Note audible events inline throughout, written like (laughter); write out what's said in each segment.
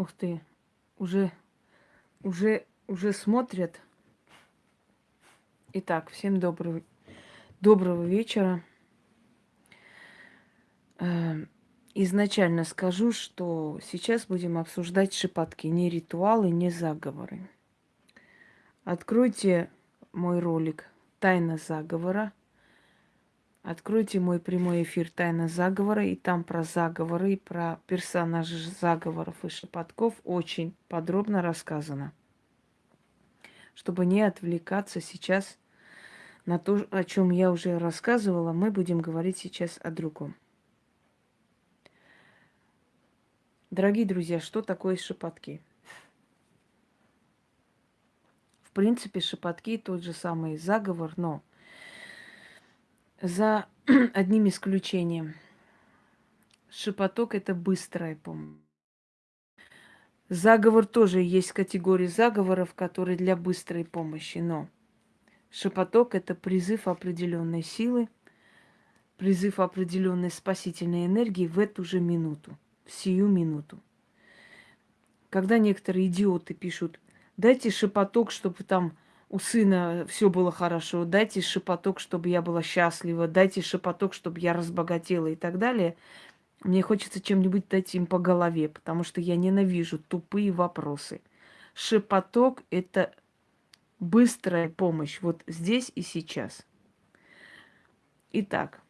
Ух ты, уже, уже, уже смотрят. Итак, всем доброго, доброго вечера. Эм, изначально скажу, что сейчас будем обсуждать шепотки, не ритуалы, не заговоры. Откройте мой ролик «Тайна заговора», Откройте мой прямой эфир «Тайна заговора», и там про заговоры, и про персонажей заговоров и шепотков очень подробно рассказано. Чтобы не отвлекаться сейчас на то, о чем я уже рассказывала, мы будем говорить сейчас о другом. Дорогие друзья, что такое шепотки? В принципе, шепотки тот же самый заговор, но за (clears throat) одним исключением. Шепоток – это быстрая помощь. Заговор тоже есть категория заговоров, которые для быстрой помощи, но шепоток – это призыв определенной силы, призыв определенной спасительной энергии в эту же минуту, в сию минуту. Когда некоторые идиоты пишут, дайте шепоток, чтобы там у сына все было хорошо, дайте шепоток, чтобы я была счастлива, дайте шепоток, чтобы я разбогатела и так далее. Мне хочется чем-нибудь дать им по голове, потому что я ненавижу тупые вопросы. Шепоток – это быстрая помощь вот здесь и сейчас. Итак,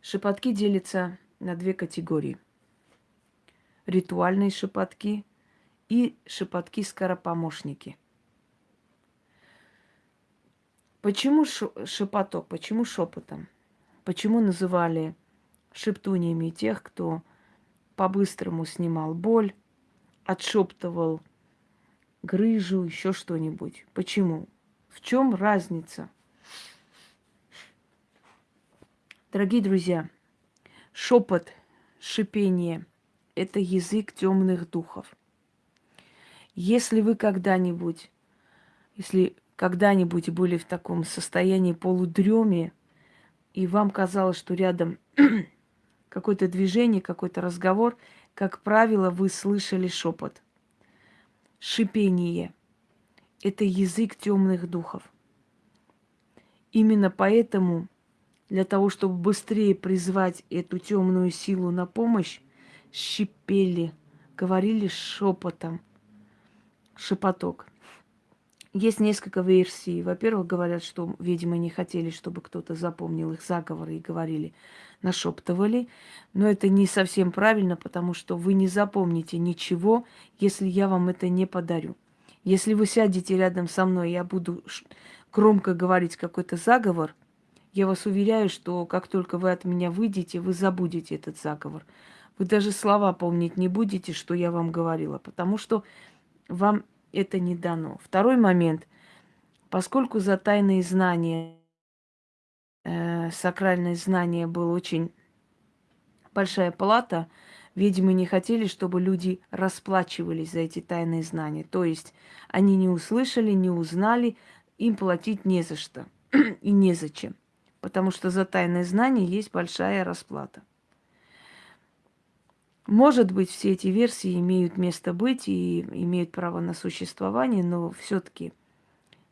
шепотки делятся на две категории. Ритуальные шепотки и шепотки-скоропомощники – Почему шепоток? Почему шепотом? Почему называли шептуниями тех, кто по-быстрому снимал боль, отшептывал грыжу, еще что-нибудь? Почему? В чем разница? Дорогие друзья, шепот, шипение – это язык темных духов. Если вы когда-нибудь, если когда-нибудь были в таком состоянии полудреме, и вам казалось, что рядом (clears throat) какое-то движение, какой-то разговор, как правило, вы слышали шепот. Шипение – это язык темных духов. Именно поэтому для того, чтобы быстрее призвать эту темную силу на помощь, шипели, говорили шепотом, шепоток – есть несколько версий. Во-первых, говорят, что видимо, не хотели, чтобы кто-то запомнил их заговоры и говорили, нашептывали. Но это не совсем правильно, потому что вы не запомните ничего, если я вам это не подарю. Если вы сядете рядом со мной, я буду громко говорить какой-то заговор, я вас уверяю, что как только вы от меня выйдете, вы забудете этот заговор. Вы даже слова помнить не будете, что я вам говорила, потому что вам это не дано. Второй момент. Поскольку за тайные знания, э, сакральные знания был очень большая плата, видимо, не хотели, чтобы люди расплачивались за эти тайные знания. То есть они не услышали, не узнали, им платить не за что (clears throat) и незачем. Потому что за тайное знание есть большая расплата. Может быть, все эти версии имеют место быть и имеют право на существование, но все-таки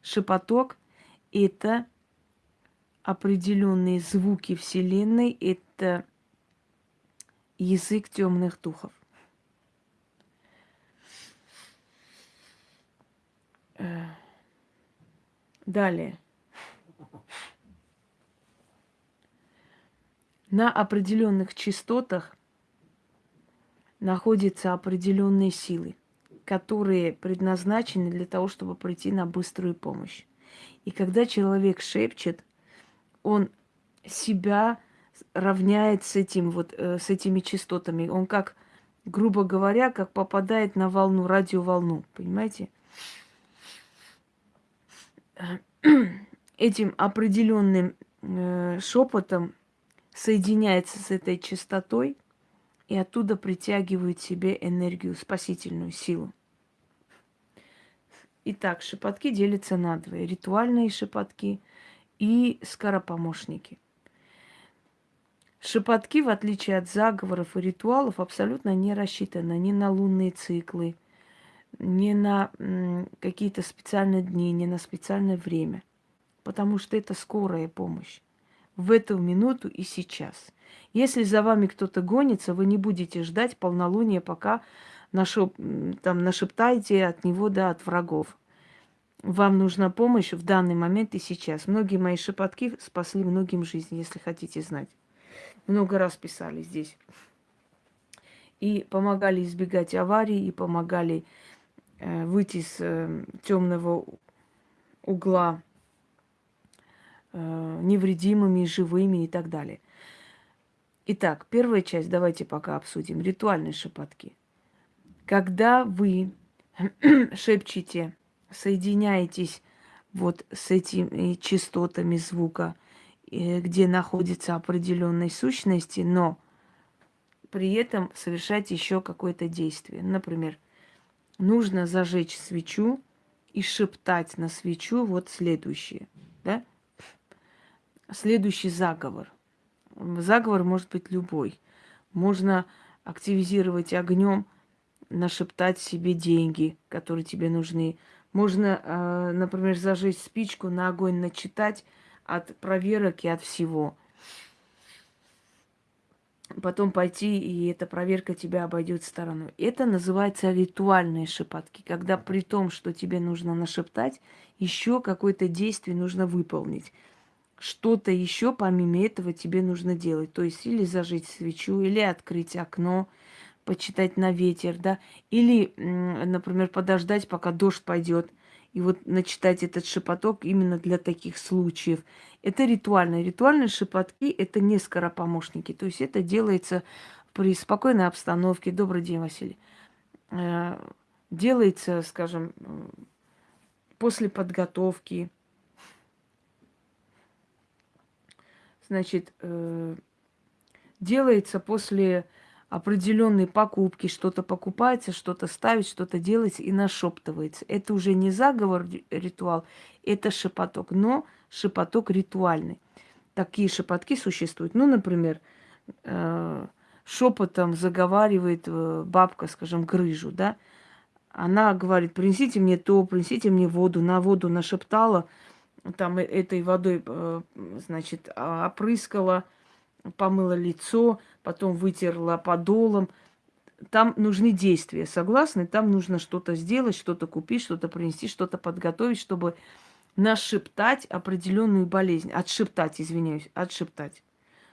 шепоток – это определенные звуки Вселенной, это язык темных духов. Далее. На определенных частотах – находятся определенные силы, которые предназначены для того, чтобы прийти на быструю помощь. И когда человек шепчет, он себя равняет с этим вот э, с этими частотами. Он как, грубо говоря, как попадает на волну, радиоволну, понимаете? Этим определенным э, шепотом соединяется с этой частотой и оттуда притягивают себе энергию, спасительную силу. Итак, шепотки делятся на двое. Ритуальные шепотки и скоропомощники. Шепотки, в отличие от заговоров и ритуалов, абсолютно не рассчитаны ни на лунные циклы, ни на какие-то специальные дни, ни на специальное время. Потому что это скорая помощь. В эту минуту и сейчас. Если за вами кто-то гонится, вы не будете ждать полнолуния, пока нашеп, там, нашептаете от него, да, от врагов. Вам нужна помощь в данный момент и сейчас. Многие мои шепотки спасли многим жизнь, если хотите знать много раз писали здесь. И помогали избегать аварий, и помогали э, выйти с э, темного угла э, невредимыми, живыми и так далее. Итак, первая часть давайте пока обсудим. Ритуальные шепотки. Когда вы (clears throat) шепчете, соединяетесь вот с этими частотами звука, где находятся определенные сущности, но при этом совершать еще какое-то действие. Например, нужно зажечь свечу и шептать на свечу вот следующее. Да? Следующий заговор. Заговор может быть любой. Можно активизировать огнем, нашептать себе деньги, которые тебе нужны. Можно, а, например, зажечь спичку, на огонь начитать от проверок и от всего. Потом пойти, и эта проверка тебя обойдет стороной. Это называется ритуальные шепотки, когда при том, что тебе нужно нашептать, еще какое-то действие нужно выполнить. Что-то еще помимо этого тебе нужно делать. То есть или зажечь свечу, или открыть окно, почитать на ветер, да, или, например, подождать, пока дождь пойдет – и вот начитать этот шепоток именно для таких случаев. Это ритуальные. Ритуальные шепотки – это не скоропомощники. То есть это делается при спокойной обстановке. Добрый день, Василий. Э, делается, скажем, после подготовки. Значит, э, делается после определенные покупки, что-то покупается, что-то ставить, что-то делается и нашептывается. Это уже не заговор ритуал, это шепоток, но шепоток ритуальный. Такие шепотки существуют. Ну, например, э, шепотом заговаривает э, бабка, скажем, грыжу, да, она говорит, принесите мне то, принесите мне воду, на воду нашептала, там э, этой водой, значит, опрыскала, помыла лицо, потом вытерла подолом. Там нужны действия, согласны? Там нужно что-то сделать, что-то купить, что-то принести, что-то подготовить, чтобы нашептать определенную болезнь. Отшептать, извиняюсь, отшептать.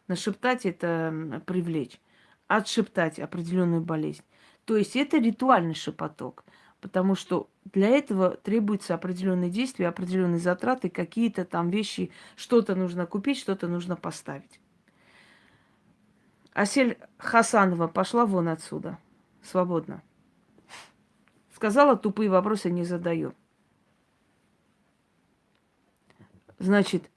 Нашептать – это привлечь. Отшептать определенную болезнь. То есть это ритуальный шепоток, потому что для этого требуются определенные действия, определенные затраты, какие-то там вещи, что-то нужно купить, что-то нужно поставить. Асель Хасанова пошла вон отсюда. Свободно. Сказала, тупые вопросы не задаю. Значит,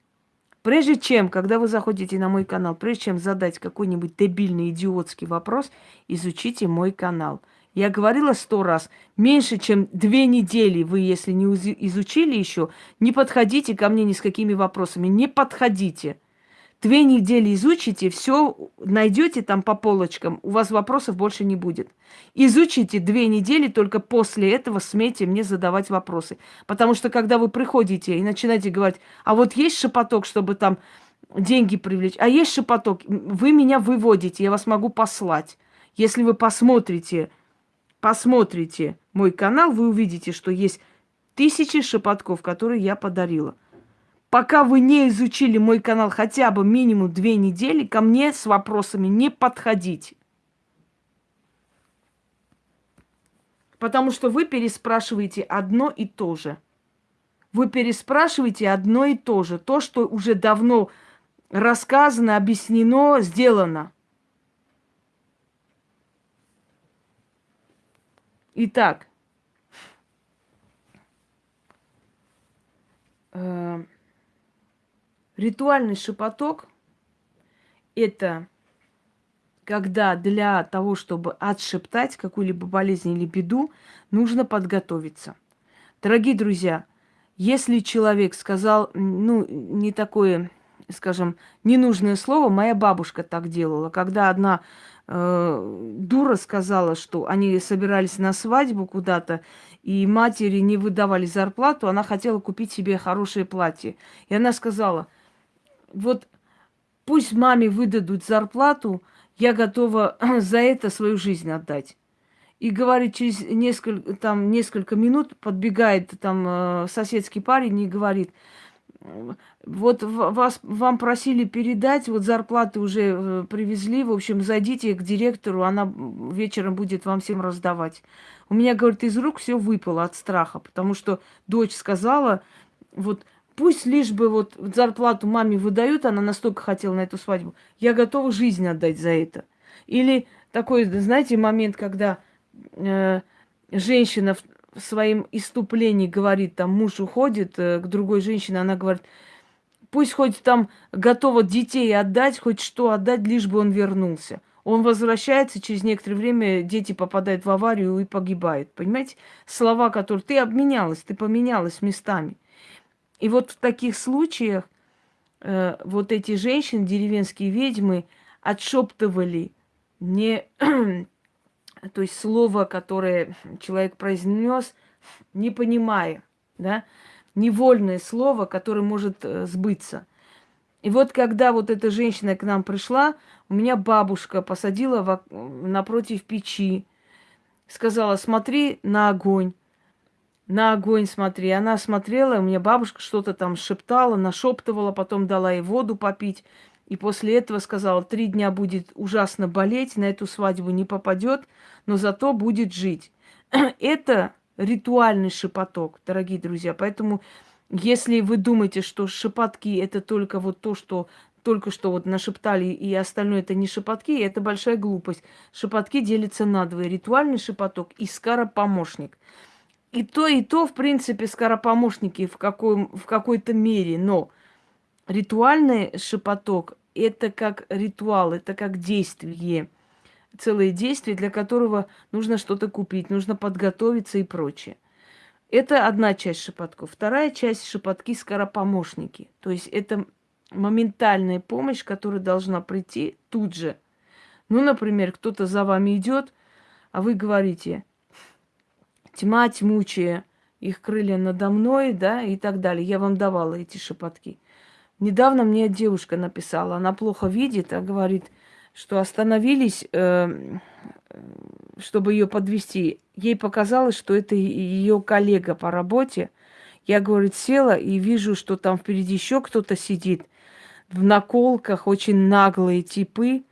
прежде чем, когда вы заходите на мой канал, прежде чем задать какой-нибудь дебильный, идиотский вопрос, изучите мой канал. Я говорила сто раз, меньше чем две недели вы, если не изучили еще, не подходите ко мне ни с какими вопросами. Не подходите. Две недели изучите, все найдете там по полочкам, у вас вопросов больше не будет. Изучите две недели, только после этого смейте мне задавать вопросы. Потому что когда вы приходите и начинаете говорить, а вот есть шепоток, чтобы там деньги привлечь, а есть шепоток, вы меня выводите, я вас могу послать. Если вы посмотрите, посмотрите мой канал, вы увидите, что есть тысячи шепотков, которые я подарила пока вы не изучили мой канал хотя бы минимум две недели, ко мне с вопросами не подходите. Потому что вы переспрашиваете одно и то же. Вы переспрашиваете одно и то же. То, что уже давно рассказано, объяснено, сделано. Итак, э Ритуальный шепоток – это когда для того, чтобы отшептать какую-либо болезнь или беду, нужно подготовиться. Дорогие друзья, если человек сказал, ну, не такое скажем, ненужное слово, моя бабушка так делала. Когда одна э, дура сказала, что они собирались на свадьбу куда-то, и матери не выдавали зарплату, она хотела купить себе хорошее платье. И она сказала, вот пусть маме выдадут зарплату, я готова (clears throat) за это свою жизнь отдать. И говорит, через несколько, там, несколько минут подбегает там э, соседский парень и говорит, вот вас, вам просили передать, вот зарплаты уже э, привезли, в общем, зайдите к директору, она вечером будет вам всем раздавать. У меня, говорит, из рук все выпало от страха, потому что дочь сказала, вот пусть лишь бы вот зарплату маме выдают, она настолько хотела на эту свадьбу, я готова жизнь отдать за это. Или такой, знаете, момент, когда э, женщина в своем иступлении говорит, там муж уходит э, к другой женщине, она говорит, пусть хоть там готова детей отдать, хоть что отдать, лишь бы он вернулся. Он возвращается, через некоторое время дети попадают в аварию и погибают. Понимаете? Слова, которые ты обменялась, ты поменялась местами. И вот в таких случаях э, вот эти женщины, деревенские ведьмы, отшептывали не (clears throat) то есть слово, которое человек произнес, не понимая, да, невольное слово, которое может э, сбыться. И вот когда вот эта женщина к нам пришла, у меня бабушка посадила в, напротив печи, сказала, смотри на огонь, на огонь смотри. Она смотрела, у меня бабушка что-то там шептала, нашептывала, потом дала ей воду попить. И после этого сказала, три дня будет ужасно болеть, на эту свадьбу не попадет, но зато будет жить. (clears throat) Это ритуальный шепоток, дорогие друзья. Поэтому если вы думаете, что шепотки это только вот то, что только что вот нашептали, и остальное это не шепотки, это большая глупость. Шепотки делятся на два. Ритуальный шепоток и скоропомощник. И то, и то, в принципе, скоропомощники в, какой, в какой-то мере. Но ритуальный шепоток – это как ритуал, это как действие. Целое действие, для которого нужно что-то купить, нужно подготовиться и прочее. Это одна часть шепотков. Вторая часть шепотки скоропомощники. То есть это моментальная помощь, которая должна прийти тут же. Ну, например, кто-то за вами идет, а вы говорите, тьма тьмучая, их крылья надо мной, да, и так далее. Я вам давала эти шепотки. Недавно мне девушка написала, она плохо видит, а говорит, что остановились, э, чтобы ее подвести. Ей показалось, что это ее коллега по работе. Я, говорит, села и вижу, что там впереди еще кто-то сидит в наколках, очень наглые типы.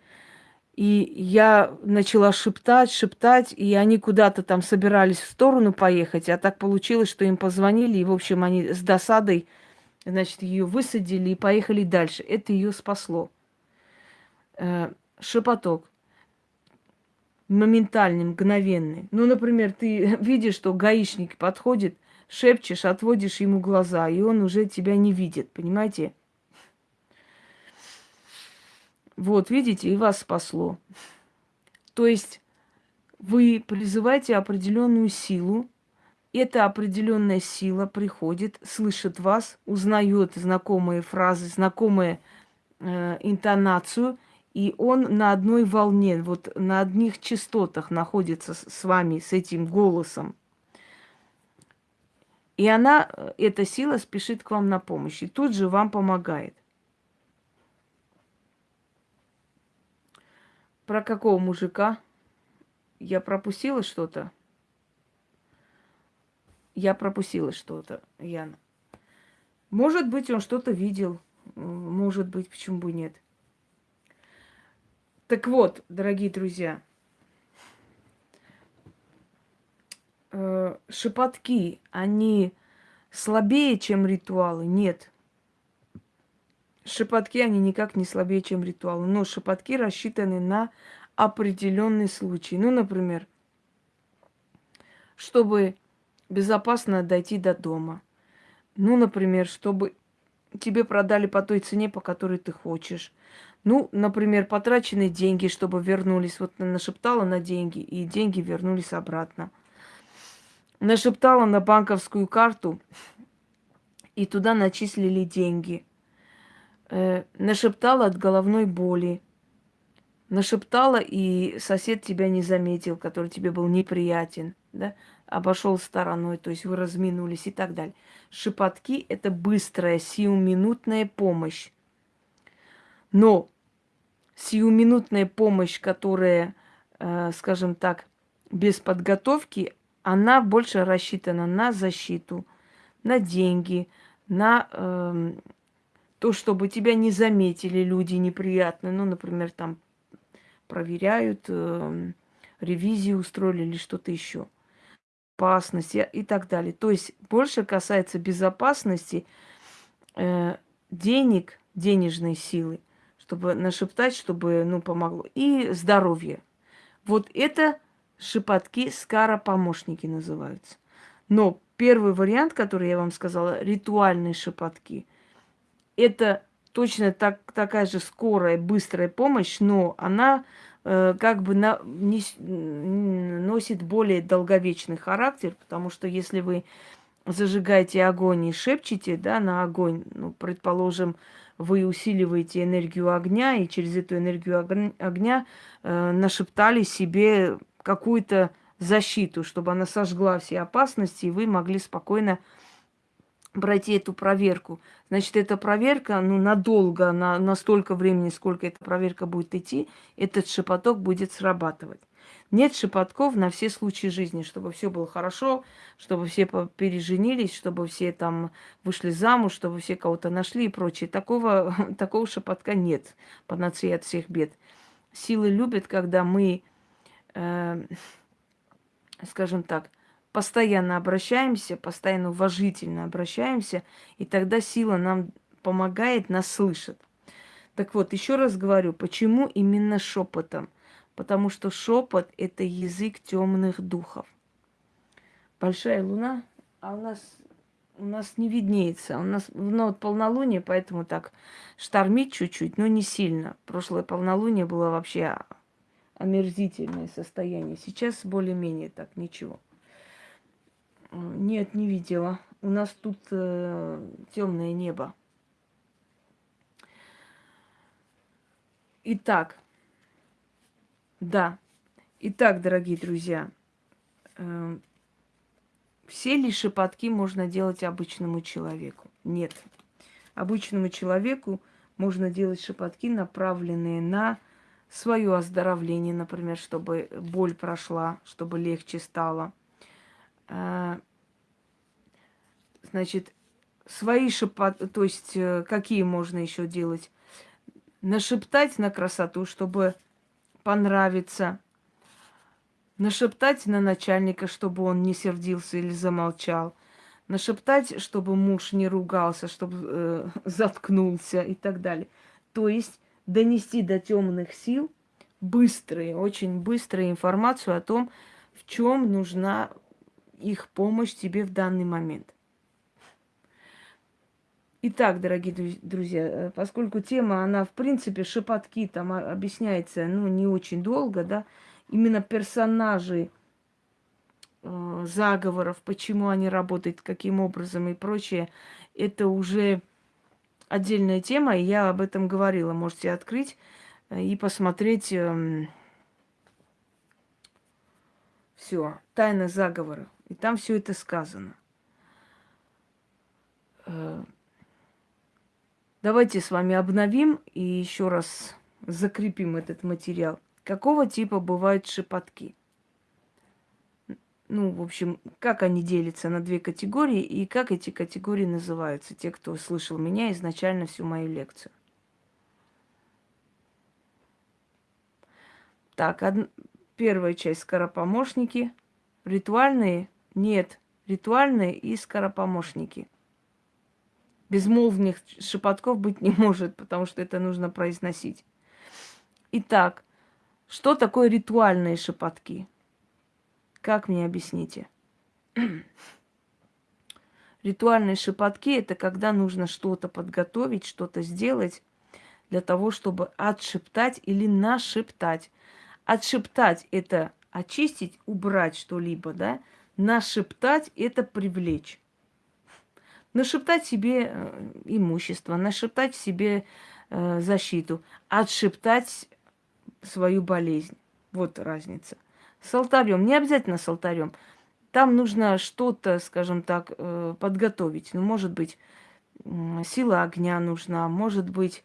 И я начала шептать, шептать, и они куда-то там собирались в сторону поехать, а так получилось, что им позвонили, и, в общем, они с досадой, значит, ее высадили и поехали дальше. Это ее спасло. Э, шепоток моментальный, мгновенный. Ну, например, ты (laughs) видишь, что гаишник подходит, шепчешь, отводишь ему глаза, и он уже тебя не видит, понимаете? Вот, видите, и вас спасло. То есть вы призываете определенную силу, эта определенная сила приходит, слышит вас, узнает знакомые фразы, знакомые э, интонацию, и он на одной волне, вот на одних частотах находится с вами, с этим голосом. И она, э, эта сила спешит к вам на помощь, и тут же вам помогает. Про какого мужика? Я пропустила что-то? Я пропустила что-то, Яна. Может быть, он что-то видел. Может быть, почему бы нет. Так вот, дорогие друзья, э, шепотки, они слабее, чем ритуалы? Нет. Шепотки, они никак не слабее, чем ритуалы. Но шепотки рассчитаны на определенный случай. Ну, например, чтобы безопасно дойти до дома. Ну, например, чтобы тебе продали по той цене, по которой ты хочешь. Ну, например, потраченные деньги, чтобы вернулись. Вот нашептала на деньги, и деньги вернулись обратно. Нашептала на банковскую карту, и туда начислили деньги – э, нашептала от головной боли, нашептала, и сосед тебя не заметил, который тебе был неприятен, да, обошел стороной, то есть вы разминулись и так далее. Шепотки – это быстрая, сиюминутная помощь. Но сиюминутная помощь, которая, э, скажем так, без подготовки, она больше рассчитана на защиту, на деньги, на э, то, чтобы тебя не заметили люди неприятные. Ну, например, там проверяют, э, ревизию устроили или что-то еще. Опасность и так далее. То есть больше касается безопасности, э, денег, денежной силы, чтобы нашептать, чтобы, ну, помогло. И здоровье. Вот это шепотки скара-помощники называются. Но первый вариант, который я вам сказала, ритуальные шепотки, это точно так, такая же скорая, быстрая помощь, но она э, как бы на, не, носит более долговечный характер, потому что если вы зажигаете огонь и шепчете да, на огонь, ну, предположим, вы усиливаете энергию огня, и через эту энергию огня э, нашептали себе какую-то защиту, чтобы она сожгла все опасности, и вы могли спокойно пройти эту проверку. Значит, эта проверка, ну, надолго, на, на столько времени, сколько эта проверка будет идти, этот шепоток будет срабатывать. Нет шепотков на все случаи жизни, чтобы все было хорошо, чтобы все переженились, чтобы все там вышли замуж, чтобы все кого-то нашли и прочее. Такого, (laughs) такого шепотка нет, панацея от всех бед. Силы любят, когда мы э, скажем так, постоянно обращаемся, постоянно уважительно обращаемся, и тогда сила нам помогает, нас слышит. Так вот, еще раз говорю, почему именно шепотом? Потому что шепот – это язык темных духов. Большая луна, а у нас у нас не виднеется. У нас ну, вот полнолуние, поэтому так штормит чуть-чуть, но не сильно. Прошлое полнолуние было вообще омерзительное состояние. Сейчас более-менее так, ничего. Нет, не видела. У нас тут э, темное небо. Итак, да. Итак, дорогие друзья, э, все ли шепотки можно делать обычному человеку? Нет. Обычному человеку можно делать шепотки, направленные на свое оздоровление, например, чтобы боль прошла, чтобы легче стало. А, значит, свои шепот, то есть э, какие можно еще делать? Нашептать на красоту, чтобы понравиться. Нашептать на начальника, чтобы он не сердился или замолчал. Нашептать, чтобы муж не ругался, чтобы э, (laughs) заткнулся и так далее. То есть донести до темных сил быстрые, очень быструю информацию о том, в чем нужна их помощь тебе в данный момент. Итак, дорогие друзья, э, поскольку тема, она, в принципе, шепотки, там объясняется, ну, не очень долго, да, именно персонажи э, заговоров, почему они работают, каким образом и прочее, это уже отдельная тема, и я об этом говорила. Можете открыть э, и посмотреть эм, все, тайна заговора. И там все это сказано. Э, давайте с вами обновим и еще раз закрепим этот материал. Какого типа бывают шепотки? ну, в общем, как они делятся на две категории и как эти категории называются, те, кто слышал меня изначально всю мою лекцию. Так, од... первая часть скоропомощники. Ритуальные? Нет. Ритуальные и скоропомощники. Безмолвных шепотков быть не может, потому что это нужно произносить. Итак, что такое ритуальные шепотки? Как мне объясните? (clears throat) Ритуальные шепотки – это когда нужно что-то подготовить, что-то сделать для того, чтобы отшептать или нашептать. Отшептать – это очистить, убрать что-либо, да? Нашептать – это привлечь. Нашептать себе э, имущество, нашептать себе э, защиту, отшептать свою болезнь. Вот разница. С алтарем. Не обязательно с алтарем. Там нужно что-то, скажем так, э, подготовить. Ну, может быть, сила огня нужна, может быть,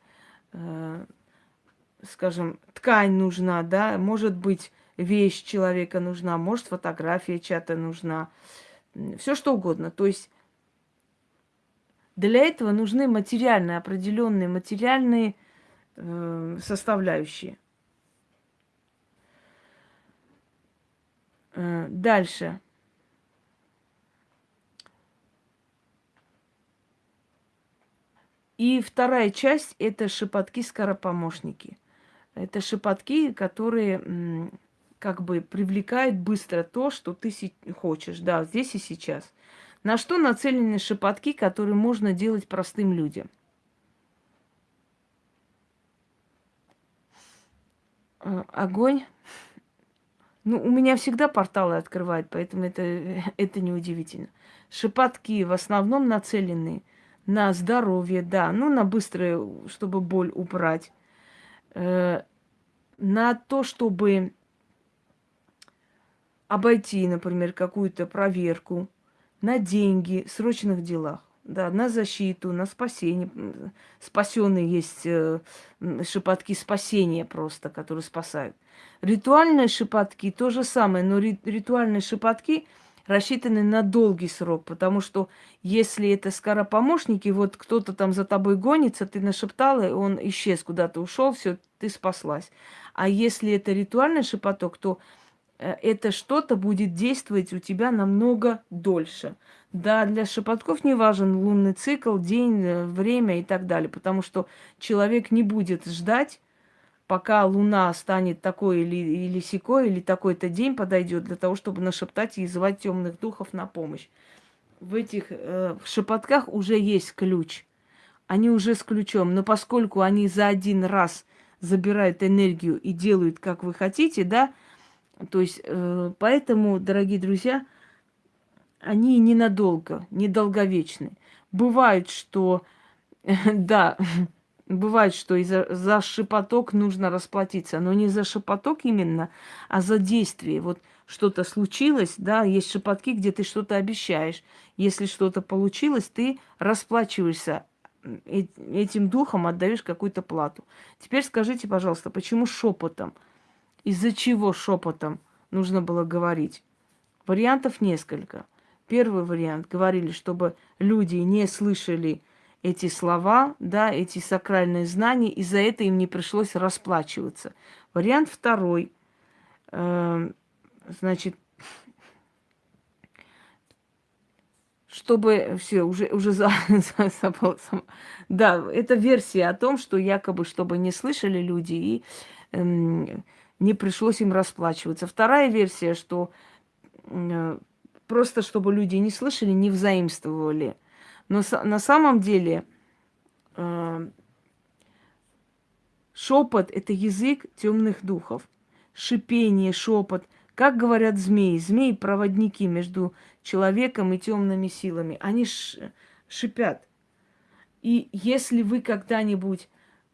скажем, ткань нужна, да, может быть, вещь человека нужна, может, фотография чья-то нужна, все что угодно. То есть для этого нужны материальные, определенные материальные э, составляющие. Э, дальше. И вторая часть – это шепотки-скоропомощники. Это шепотки, которые как бы привлекают быстро то, что ты хочешь, да, здесь и сейчас. На что нацелены шепотки, которые можно делать простым людям? Э, огонь. Ну, у меня всегда порталы открывают, поэтому это, (laughs) это неудивительно. Шепотки в основном нацелены на здоровье, да, ну, на быстрое, чтобы боль убрать, э, на то, чтобы обойти, например, какую-то проверку, на деньги, срочных делах, да, на защиту, на спасение. Спасенные есть э, шепотки спасения просто, которые спасают. Ритуальные шепотки то же самое, но ритуальные шепотки – рассчитаны на долгий срок, потому что если это скоропомощники, вот кто-то там за тобой гонится, ты нашептала, он исчез куда-то, ушел, все, ты спаслась. А если это ритуальный шепоток, то это что-то будет действовать у тебя намного дольше. Да, для шепотков не важен лунный цикл, день, э, время и так далее, потому что человек не будет ждать пока Луна станет такой или, или секой, или такой-то день подойдет для того, чтобы нашептать и звать темных духов на помощь. В этих э, шепотках уже есть ключ. Они уже с ключом. Но поскольку они за один раз забирают энергию и делают, как вы хотите, да, то есть э, поэтому, дорогие друзья, они ненадолго, недолговечны. Бывает, что, (laughs) да, (laughs) Бывает, что и за, за шепоток нужно расплатиться, но не за шепоток именно, а за действие. Вот что-то случилось, да, есть шепотки, где ты что-то обещаешь. Если что-то получилось, ты расплачиваешься этим духом, отдаешь какую-то плату. Теперь скажите, пожалуйста, почему шепотом? Из-за чего шепотом нужно было говорить? Вариантов несколько. Первый вариант говорили, чтобы люди не слышали эти слова, да, эти сакральные знания, и за это им не пришлось расплачиваться. Вариант второй. Э, значит, чтобы все уже уже за, (laughs) за, за, да это версия о том что якобы чтобы не слышали люди и эм, не пришлось им расплачиваться вторая версия что э, просто чтобы люди не слышали не взаимствовали но на самом деле э, шепот это язык темных духов. Шипение, шепот. Как говорят змеи? Змеи проводники между человеком и темными силами. Они шипят. И если вы когда-нибудь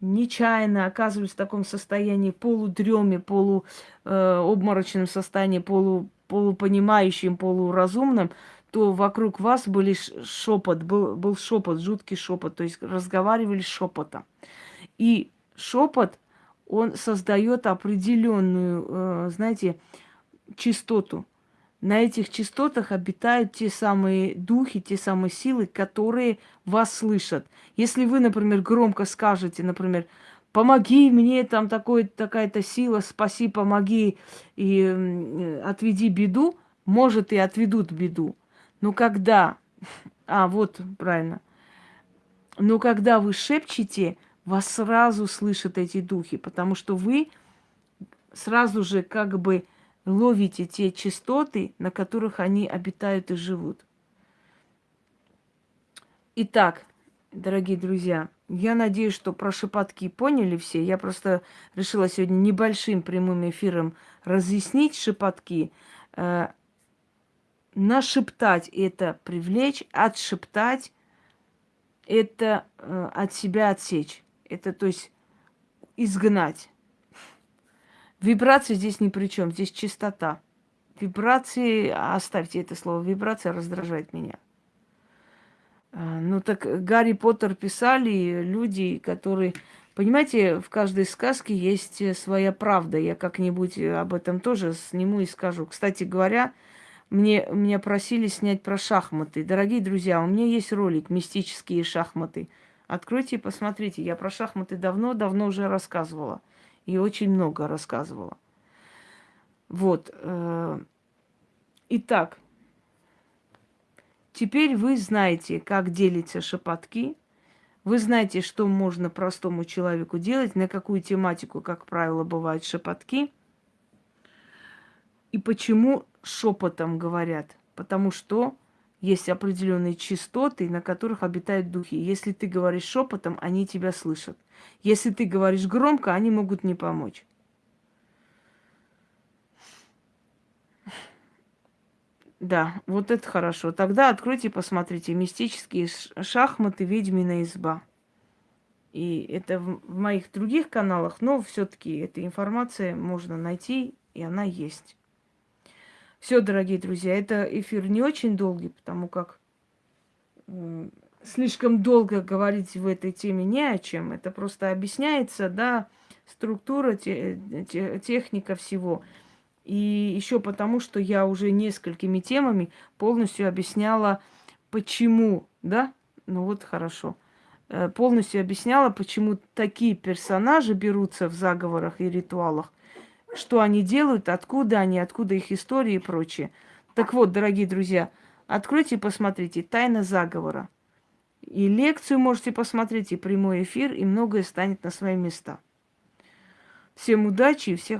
нечаянно оказывались в таком состоянии полудреме, полуобморочном э, состоянии, полу, полупонимающим, полуразумным, то вокруг вас были шепот, был, был шепот, жуткий шепот, то есть разговаривали шепотом. И шепот, он создает определенную, э, знаете, частоту. На этих частотах обитают те самые духи, те самые силы, которые вас слышат. Если вы, например, громко скажете, например, помоги мне, там такой, такая-то сила, спаси, помоги и отведи беду, может и отведут беду. Но когда... А, вот, правильно. Но когда вы шепчете, вас сразу слышат эти духи, потому что вы сразу же как бы ловите те частоты, на которых они обитают и живут. Итак, дорогие друзья, я надеюсь, что про шепотки поняли все. Я просто решила сегодня небольшим прямым эфиром разъяснить шепотки. Э, нашептать это привлечь, отшептать это э, от себя отсечь. Это, то есть, изгнать. Вибрация здесь ни при чем, здесь чистота. Вибрации, оставьте это слово, вибрация раздражает меня. А, ну так Гарри Поттер писали люди, которые... Понимаете, в каждой сказке есть своя правда. Я как-нибудь об этом тоже сниму и скажу. Кстати говоря, мне, меня просили снять про шахматы. Дорогие друзья, у меня есть ролик «Мистические шахматы». Откройте и посмотрите. Я про шахматы давно-давно уже рассказывала. И очень много рассказывала. Вот. Э, итак, теперь вы знаете, как делятся шепотки. Вы знаете, что можно простому человеку делать, на какую тематику, как правило, бывают шепотки. И почему шепотом говорят? Потому что есть определенные частоты, на которых обитают духи. Если ты говоришь шепотом, они тебя слышат. Если ты говоришь громко, они могут не помочь. Да, вот это хорошо. Тогда откройте, посмотрите. Мистические шахматы, ведьмина изба. И это в моих других каналах, но все-таки эта информация можно найти, и она есть. Все, дорогие друзья, это эфир не очень долгий, потому как э, слишком долго говорить в этой теме не о чем. Это просто объясняется, да, структура, те, те, техника всего. И еще потому, что я уже несколькими темами полностью объясняла, почему, да, ну вот хорошо, э, полностью объясняла, почему такие персонажи берутся в заговорах и ритуалах, что они делают, откуда они, откуда их история и прочее. Так вот, дорогие друзья, откройте и посмотрите «Тайна заговора». И лекцию можете посмотреть, и прямой эфир, и многое станет на свои места. Всем удачи и всех